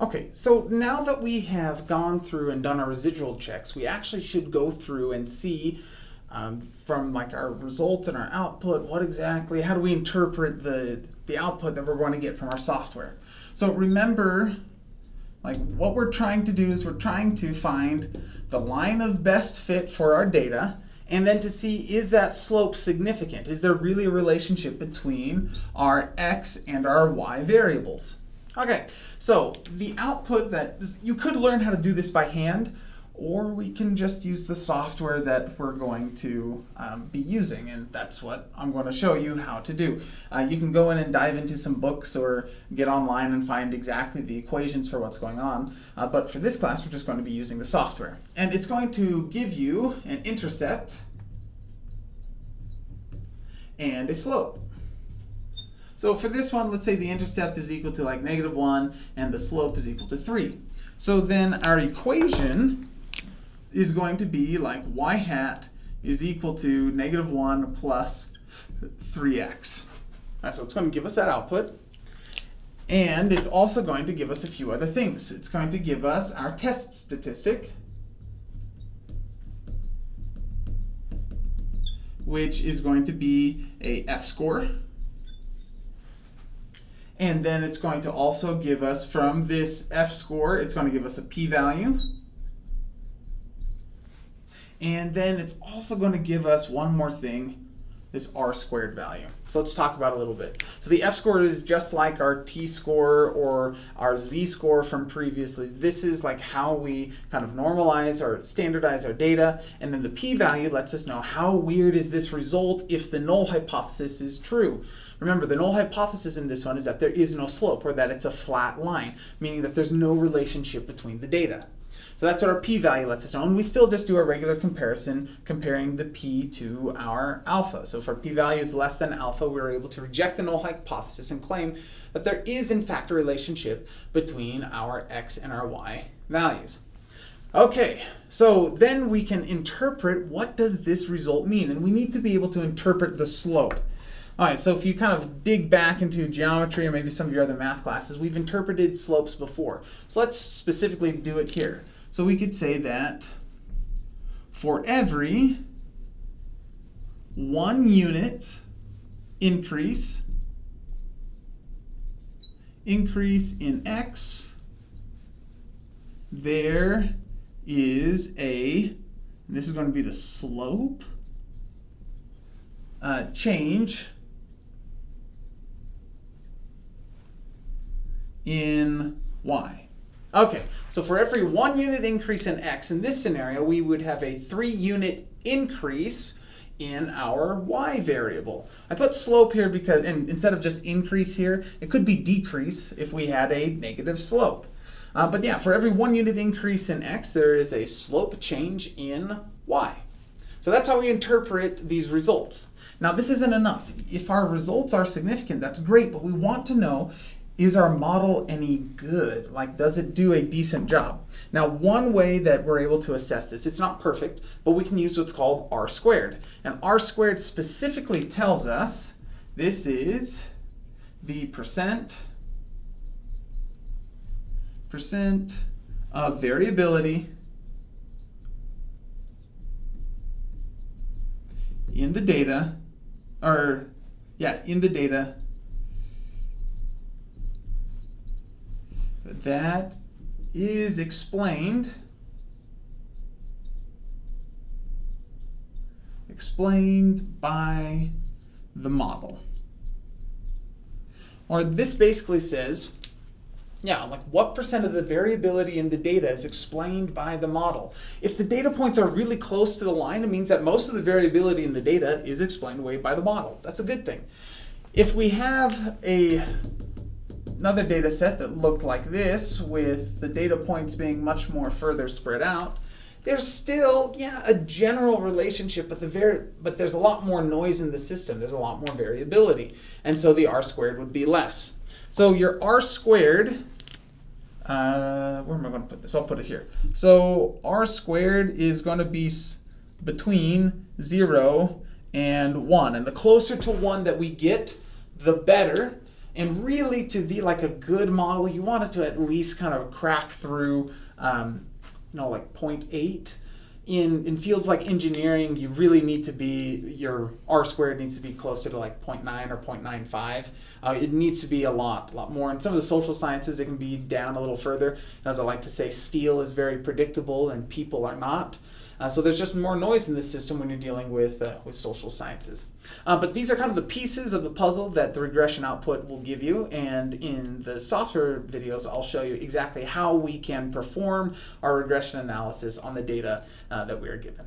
Okay, so now that we have gone through and done our residual checks, we actually should go through and see um, from like our results and our output, what exactly, how do we interpret the, the output that we're going to get from our software. So remember, like what we're trying to do is we're trying to find the line of best fit for our data and then to see is that slope significant? Is there really a relationship between our x and our y variables? Okay, so the output that, you could learn how to do this by hand, or we can just use the software that we're going to um, be using, and that's what I'm going to show you how to do. Uh, you can go in and dive into some books or get online and find exactly the equations for what's going on, uh, but for this class we're just going to be using the software. And it's going to give you an intercept and a slope. So for this one, let's say the intercept is equal to like negative 1 and the slope is equal to 3. So then our equation is going to be like y hat is equal to negative 1 plus 3x. Right, so it's going to give us that output. And it's also going to give us a few other things. It's going to give us our test statistic, which is going to be a f-score. And then it's going to also give us from this f-score, it's going to give us a p-value. And then it's also going to give us one more thing, this r squared value. So let's talk about a little bit. So the f-score is just like our t-score or our z-score from previously. This is like how we kind of normalize or standardize our data. And then the p-value lets us know how weird is this result if the null hypothesis is true. Remember, the null hypothesis in this one is that there is no slope, or that it's a flat line, meaning that there's no relationship between the data. So that's what our p-value lets us know. And we still just do a regular comparison comparing the p to our alpha. So if our p-value is less than alpha, we're able to reject the null hypothesis and claim that there is in fact a relationship between our x and our y values. Okay, so then we can interpret what does this result mean? And we need to be able to interpret the slope. All right, so if you kind of dig back into geometry or maybe some of your other math classes, we've interpreted slopes before. So let's specifically do it here. So we could say that for every one unit increase, increase in x, there is a, this is going to be the slope, uh, change in y. Okay, so for every one unit increase in x, in this scenario, we would have a three unit increase in our y variable. I put slope here because, and instead of just increase here, it could be decrease if we had a negative slope. Uh, but yeah, for every one unit increase in x, there is a slope change in y. So that's how we interpret these results. Now this isn't enough. If our results are significant, that's great, but we want to know is our model any good? Like, does it do a decent job? Now, one way that we're able to assess this, it's not perfect, but we can use what's called R squared. And R squared specifically tells us this is the percent, percent of variability in the data, or yeah, in the data that is explained explained by the model. Or this basically says, yeah, like what percent of the variability in the data is explained by the model? If the data points are really close to the line, it means that most of the variability in the data is explained away by the model. That's a good thing. If we have a another data set that looked like this with the data points being much more further spread out, there's still, yeah, a general relationship, but, the but there's a lot more noise in the system. There's a lot more variability. And so the r squared would be less. So your r squared, uh, where am I going to put this? I'll put it here. So r squared is going to be between 0 and 1. And the closer to 1 that we get, the better And really, to be like a good model, you want it to at least kind of crack through, um, you know, like 0.8 in in fields like engineering, you really need to be your R squared needs to be closer to like 0.9 or 0.95. Uh, it needs to be a lot, a lot more. In some of the social sciences, it can be down a little further. As I like to say, steel is very predictable and people are not. Uh, so there's just more noise in this system when you're dealing with uh, with social sciences. Uh, but these are kind of the pieces of the puzzle that the regression output will give you. And in the software videos, I'll show you exactly how we can perform our regression analysis on the data uh, that we are given.